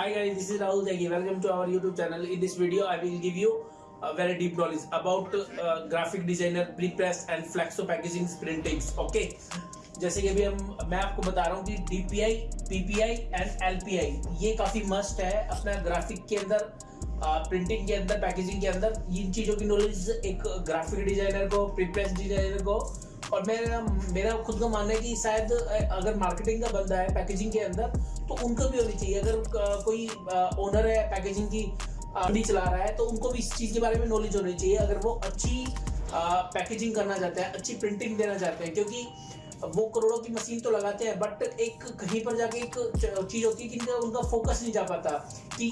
Hi guys, this is Rahul Jaggi. Welcome to our YouTube channel. In this video, I will give you a very deep knowledge about uh, graphic designer, pre-press and flexo packaging printings. Okay. जैसे कि अभी हम मैं आपको बता रहा हूँ कि DPI, PPI एंड LPI ये काफ़ी मस्ट है अपना ग्राफिक के अंदर प्रिंटिंग के अंदर पैकेजिंग के अंदर इन चीज़ों की नॉलेज एक ग्राफिक डिज़ाइनर को प्रीप्रेस डिज़ाइनर को और मेरा मेरा खुद का मानना है कि शायद अगर मार्केटिंग का बंदा है पैकेजिंग के अंदर तो उनको भी होनी चाहिए। अगर कोई ओनर है पैकेजिंग की मंडी चला रहा है तो उनको भी इस चीज़ के बारे में नॉलेज होनी चाहिए। अगर वो अच्छी पैकेजिंग करना चाहते हैं, अच्छी प्रिंटिंग देना चाहते हैं, क्योंकि वो करोड़ों की मशीन तो लगाते हैं बट एक कहीं पर जाके एक चीज़ होती है कि उनका फोकस नहीं जा पाता कि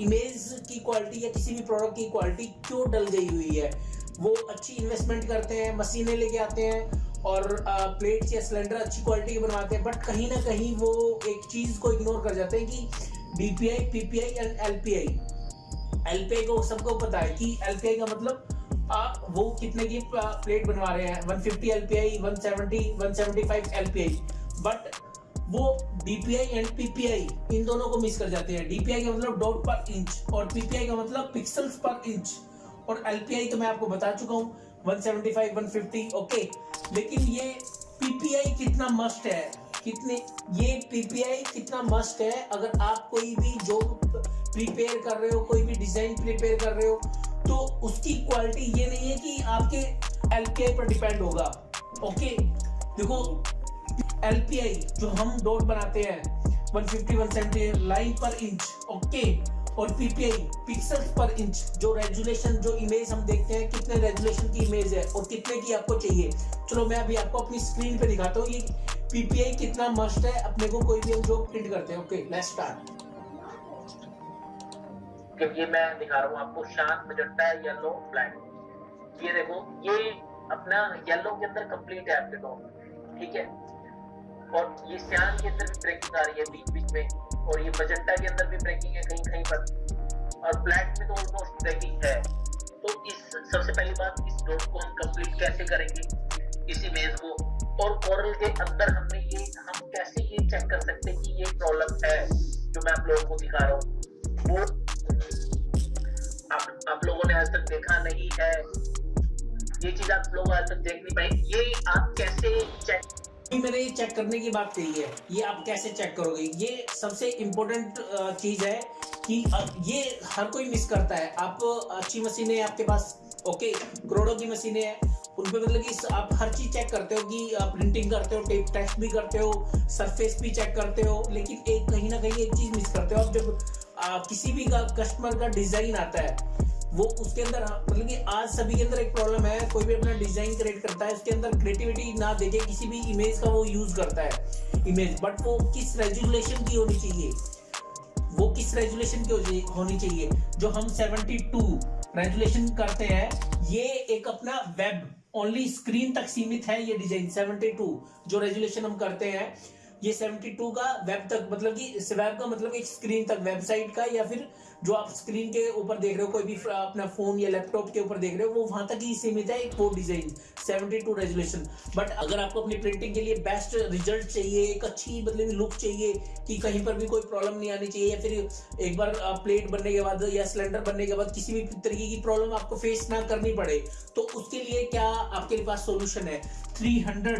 इमेज की क्वालिटी या किसी भी प्रोडक्ट की क्वालिटी क्यों डल गई हुई है। वो अच्छी इन्वेस्टमेंट करते हैं मशीनें लेके आते हैं और प्लेट्स या सिलेंडर अच्छी क्वालिटी के बनवाते हैं बट कहीं ना कहीं वो एक चीज़ को इग्नोर कर जाते हैं कि BPI PPI and LPI LPI को सबको पता है कि एलपीआई का मतलब आ, वो कितने की प्लेट बनवा रहे हैं। 150 एलपीआई 170 175 एलपीआई बट वो डीपीआई एंड पीपीआई इन दोनों को मिस कर जाते हैं। डीपीआई का मतलब डॉट पर इंच और पीपीआई का मतलब पिक्सल्स पर इंच और एलपीआई तो मैं आपको बता चुका हूँ 175 150 ओके लेकिन ये पीपीआई कितना मस्ट है? कितने, ये पीपीआई कितना मस्ट है? अगर आप कोई भी जो प्रिपेयर कर रहे हो, कोई भी डिज़ाइन प्रिपेयर कर रहे हो तो उसकी क्वालिटी ये नहीं है कि आपके एलपीआई पर डिपेंड होगा ओके देखो एलपीआई जो हम डॉट बनाते हैं 150 170 लाइन पर इंच ओके और पीपीआई पिक्सल्स पर इंच जो रेजुलेशन जो इमेज हम देखते हैं, कितने रेजुलेशन की इमेज है और कितने की आपको चाहिए। चलो मैं अभी आपको अपनी स्क्रीन पे दिखाता हूँ, ये पीपीआई कितना मस्ट है, अपने को कोई भी हम जो प्रिंट करते हैं। ओके लेट्स स्टार्ट ये मैं दिखा रहा हूँ आपको, शांत मजंटा येलो ब्लैक ये देखो, ये अपना येलो के अंदर कंप्लीट है आपके टोन ठीक है? और ये सियान के अंदर भी ब्रेकिंग आ रही है बीच बीच में, और ये मजेंटा के अंदर भी ब्रेकिंग है कहीं कहीं पर। और ब्लैक में तो ऑलमोस्ट ब्रेकिंग है। तो इस सबसे पहली बात, इस डॉट को हम कंप्लीट कैसे करेंगे? इस इमेज को। और कोरल के अंदर हमने ये हम कैसे ये चेक कर सकते हैं कि ये प्रॉब्लम है, जो मैं आप लोगों को दिखा रहा हूँ। वो आप आप लोगों ने आज तक देखा नहीं है। ये चीज़ आप लोग आज तक देख नहीं पाए ये आप कैसे चेक मैंने ये चेक करने की बात कही है ये आप कैसे चेक करोगे? ये सबसे इम्पोर्टेंट चीज़ है कि ये हर कोई मिस करता है। आप अच्छी मशीनें आपके पास ओके करोड़ों की मशीनें हैं। उन पे मतलब कि आप हर चीज़ चेक करते हो कि प्रिंटिंग करते हो टेप टेस्ट भी करते हो सरफेस भी चेक करते हो लेकिन एक कहीं ना कहीं एक चीज़ मिस करते हो। आप जब आ, किसी भी कस्टमर का डिज़ाइन आता है वो उसके अंदर मतलब कि आज सभी के अंदर एक प्रॉब्लम है, कोई भी अपना डिज़ाइन क्रिएट करता है, उसके अंदर क्रिएटिविटी ना देके किसी भी इमेज का वो यूज़ करता है इमेज बट वो किस रेजुलेशन की होनी चाहिए? वो किस रेजुलेशन की होनी चाहिए जो हम 72 रेजुलेशन करते हैं, ये एक अपना वेब ओनली स्क्रीन तक सीमित है ये डिज़ाइन 72 जो रेजुलेशन हम करते हैं, ये 72 का वेब तक मतलब कि वेब का मतलब एक स्क्रीन तक वेबसाइट का या फिर जो आप स्क्रीन के ऊपर देख रहे हो, कोई भी अपना फ़ोन या लैपटॉप के ऊपर देख रहे हो, वो वहाँ तक ही सीमित है, एक वो डिज़ाइन 72 रेजोल्यूशन बट अगर आपको अपनी प्रिंटिंग के लिए बेस्ट रिज़ल्ट चाहिए, एक अच्छी मतलब लुक चाहिए, कि कहीं पर भी कोई प्रॉब्लम नहीं आनी चाहिए, या फिर एक बार प्लेट बनने के बाद या सिलेंडर बनने के बाद किसी भी तरीके की प्रॉब्लम आपको फेस ना करनी पड़े तो उसके लिए क्या आपके पास सोल्यूशन है? 300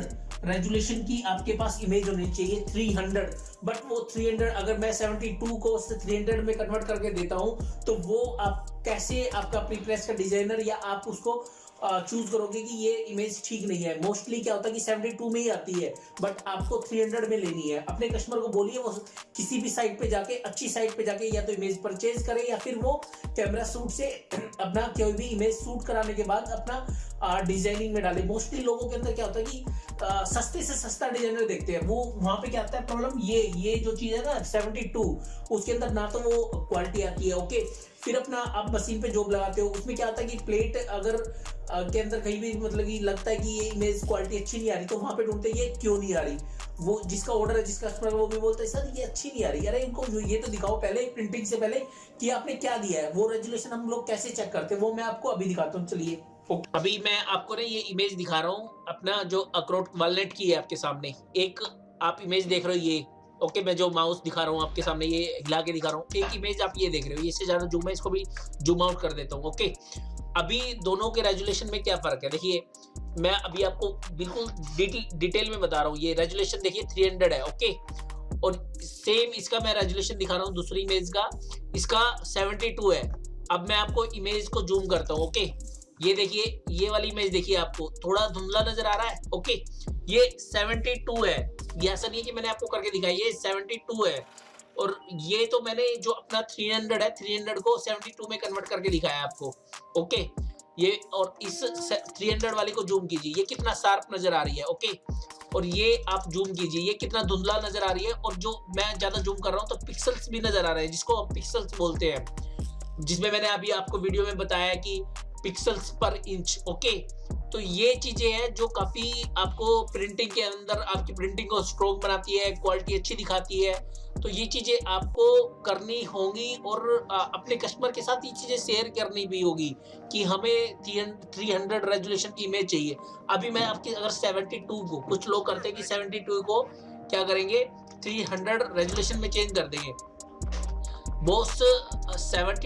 रेजुलेशन की आपके पास इमेज होनी चाहिए 300 बट वो 300 अगर मैं 72 को 300 में कन्वर्ट करके देता हूँ तो वो आप कैसे आपका प्रीप्रेस का डिज़ाइनर या आप उसको चूज़ करोगे कि ये इमेज ठीक नहीं है। मोस्टली क्या होता है कि 72 में ही आती है बट आपको 300 में लेनी है। अपने कस्टमर को बोलिए वो किसी भी साइट पे जाके अच्छी साइट पे जाके या तो इमेज परचेज करे या फिर वो कैमरा सूट से अपना कोई भी इमेज शूट कराने के बाद अपना डिज़ाइनिंग में डाले। मोस्टली लोगों के अंदर क्या होता है कि आ, सस्ते से सस्ता डिज़ाइनर देखते हैं। वो वहाँ पे क्या आता है प्रॉब्लम ये ये जो चीज़ है ना 72 उसके अंदर ना तो वो क्वालिटी आती है ओके फिर अपना आप मशीन पे जॉब लगाते हो उसमें क्या होता है कि प्लेट अगर के अंदर कहीं भी मतलब कि लगता है कि ये इमेज क्वालिटी अच्छी नहीं आ रही तो वहाँ पे ढूंढते ये क्यों नहीं आ रही? वो जिसका ऑर्डर है, जिसका कस्टमर वो भी बोलता है, सर, ये अच्छी नहीं आ रही। अरे, इनको ये तो दिखाओ पहले प्रिंटिंग से पहले कि आपने क्या दिया है? वो रेजुलेशन हम लोग कैसे चेक करते हैं? वो मैं आपको अभी दिखाता हूँ, चलिए। अभी मैं आपको ना ये इमेज दिखा रहा हूँ, अपना जो अक्रोट वालनेट की है आपके सामने। एक आप इमेज देख रहे हो ये। ओके मैं जो माउस दिखा रहा हूँ आपके सामने, ये हिला के दिखा रहा हूँ। एक इमेज आप ये देख रहे हो इससे ज़्यादा जूम है, इसको भी जूम आउट कर देता हूँ ओके अभी दोनों के रेजुलेशन में क्या फ़र्क है? देखिए, मैं अभी आपको बिल्कुल डिटेल में बता रहा हूँ, ये रेजुलेशन देखिए 300 है ओके और सेम इसका मैं रेजुलेशन दिखा रहा हूँ, दूसरी इमेज का। इसका 72 है। अब मैं आपको इमेज को जूम करता हूँ ओके ये देखिए, ये वाली इमेज देखिए आपको, थोड़ा धुंधला नज़र आ रहा है ओके ये 72 है। ये ऐसा नहीं है कि मैंने आपको करके दिखाई, ये 72 है। और ये तो मैंने जो अपना 300 है 300 को 72 में कन्वर्ट करके दिखाया आपको। ओके ये और इस 300 वाली को जूम कीजिए। ये कितना शार्प नज़र आ रही है ओके और ये आप जूम कीजिए। ये कितना धुंधला नज़र आ रही है और जो मैं ज़्यादा जूम कर रहा हूँ तो पिक्सल्स भी नज़र आ रहे हैं, जिसको पिक्सल्स बोलते हैं। जिसमें मैंने अभी आपको वीडियो में बताया कि पिक्सल्स पर इंच ओके तो ये चीज़ें हैं जो काफ़ी आपको प्रिंटिंग के अंदर, आपकी प्रिंटिंग को स्ट्रॉन्ग बनाती है क्वालिटी अच्छी दिखाती है। तो ये चीज़ें आपको करनी होंगी और अपने कस्टमर के साथ ये चीज़ें शेयर करनी भी होगी कि हमें थ्री हंड्रेड रेजुलेशन की इमेज चाहिए। अभी मैं आपकी, अगर सेवेंटी टू को, कुछ लोग करते हैं कि सेवेंटी टू को क्या करेंगे? थ्री हंड्रेड रेजुलेशन में चेंज कर देंगे। बोस 72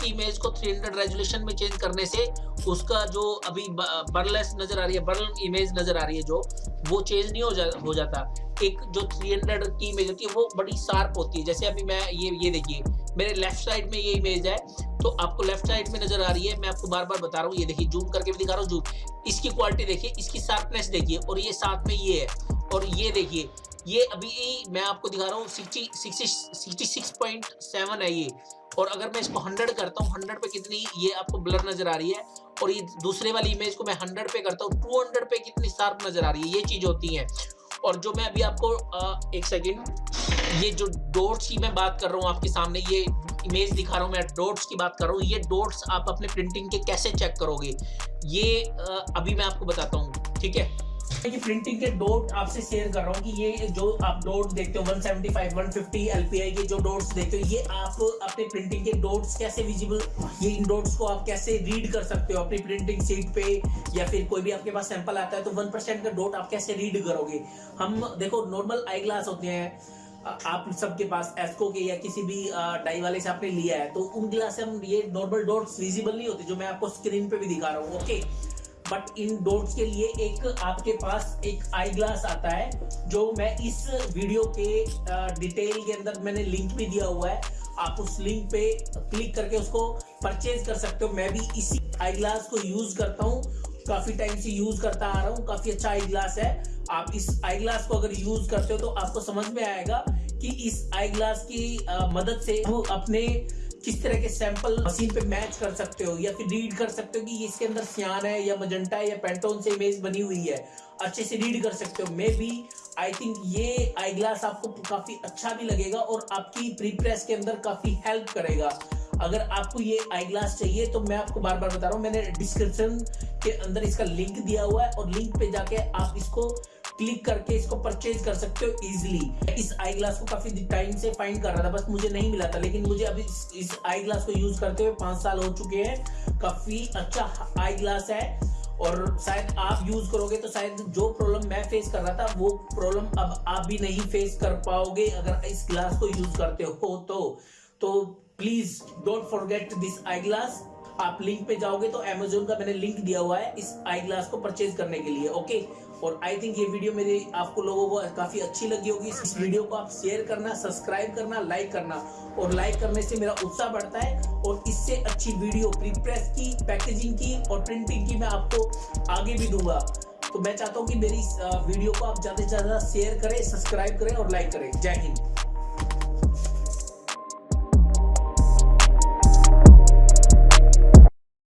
की इमेज को 300 रेजुलेशन में चेंज करने से उसका जो अभी बर्लेस नज़र आ रही है बर्ल इमेज नज़र आ रही है जो, वो चेंज नहीं हो जा, हो जाता। एक जो 300 की इमेज होती है, वो बड़ी शार्प होती है। जैसे अभी मैं ये ये देखिए, मेरे लेफ़्ट साइड में ये इमेज है तो आपको लेफ़्ट साइड में नज़र आ रही है, मैं आपको बार बार बता रहा हूँ, ये देखिए जूम करके भी दिखा रहा हूँ जूम इसकी क्वालिटी देखिए, इसकी शार्पनेस देखिए, और ये साथ में ये है। और ये देखिए ये अभी मैं आपको दिखा रहा हूँ सिक्सटी सिक्स पॉइंट सेवन है ये। और अगर मैं इसको हंड्रेड करता हूँ हंड्रेड पे कितनी ये आपको ब्लर नज़र आ रही है और ये दूसरे वाली इमेज को मैं हंड्रेड पे करता हूँ टू हंड्रेड पे कितनी शार्प नज़र आ रही है ये चीज़ होती है। और जो मैं अभी आपको आ, एक सेकेंड ये जो डोट्स की मैं बात कर रहा हूँ आपके सामने ये इमेज दिखा रहा हूँ मैं डोट्स की बात कर रहा हूँ ये डोट्स आप अपने प्रिंटिंग के कैसे चेक करोगे? ये आ, अभी मैं आपको बताता हूँ ठीक है? कि प्रिंटिंग के डॉट आपसे शेयर कर रहा हूँ कि ये जो आप डॉट देखते हो 175 150 एलपीआई के जो डॉट्स देखते हो, ये आप अपने प्रिंटिंग के डॉट्स कैसे विजिबल ये इन डॉट्स को आप कैसे रीड कर सकते हो अपनी प्रिंटिंग सीट पे, या फिर कोई भी आपके पास सैंपल आता है तो वन परसेंट का डॉट आप कैसे रीड करोगे? हम देखो नॉर्मल आई ग्लास होते हैं आप सबके पास एस्को के या किसी भी डाई वाले से आपने लिया है तो उन ग्लास से हम ये नॉर्मल डॉट्स विजिबल नहीं होते, जो मैं आपको स्क्रीन पे भी दिखा रहा हूँ ओके बट इन डॉट्स के लिए एक आपके पास एक आई ग्लास आता है, जो मैं इस वीडियो के डिटेल के अंदर मैंने लिंक भी दिया हुआ है। आप उस लिंक पे क्लिक करके उसको परचेज कर सकते हो। मैं भी इसी आई ग्लास को यूज़ करता हूँ। काफ़ी टाइम से यूज़ करता आ रहा हूँ। काफ़ी अच्छा आई ग्लास है। आप इस आई ग्लास को अगर यूज़ करते हो तो आपको समझ में आएगा कि इस आई ग्लास की मदद से वो अपने किस तरह के सैंपल मशीन पे मैच कर सकते हो, या फिर रीड कर सकते हो कि इसके अंदर सियान है, या मजंटा है, या पेंटोन से इमेज बनी हुई है। अच्छे से रीड कर सकते हो। मे बी आई थिंक ये आई ग्लास आपको काफ़ी अच्छा भी लगेगा और आपकी प्री प्रेस के अंदर काफ़ी हेल्प करेगा। अगर आपको ये आई ग्लास चाहिए तो मैं आपको बार बार बता रहा हूँ, मैंने डिस्क्रिप्शन के अंदर इसका लिंक दिया हुआ है और लिंक पे जाके आप इसको क्लिक करके इसको परचेज कर सकते हो इजिली इस आई ग्लास को काफ़ी टाइम से फाइंड कर रहा था, बस मुझे नहीं मिला था, लेकिन मुझे अभी इस आई ग्लास को यूज़ करते हुए पाँच साल हो चुके हैं। काफ़ी अच्छा आई ग्लास है और शायद आप यूज़ करोगे तो शायद जो प्रॉब्लम मैं फेस कर रहा था, वो प्रॉब्लम अब आप भी नहीं फेस कर पाओगे अगर इस ग्लास को यूज़ करते हो तो। तो please don't forget this eye glass आप लिंक पे जाओगे तो अमेजोन का मैंने लिंक दिया हुआ है इस आई ग्लास को परचेज करने के लिए ओके और आई थिंक ये वीडियो मेरी आपको लोगों को काफ़ी अच्छी लगी होगी। इस वीडियो को आप शेयर करना सब्सक्राइब करना लाइक करना। और लाइक करने से मेरा उत्साह बढ़ता है और इससे अच्छी वीडियो प्रिप्रेस की पैकेजिंग की और प्रिंटिंग की मैं आपको आगे भी दूँगा। तो मैं चाहता हूँ कि मेरी वीडियो को आप ज़्यादा से ज़्यादा शेयर करें सब्सक्राइब करें और लाइक करें। जय हिंद।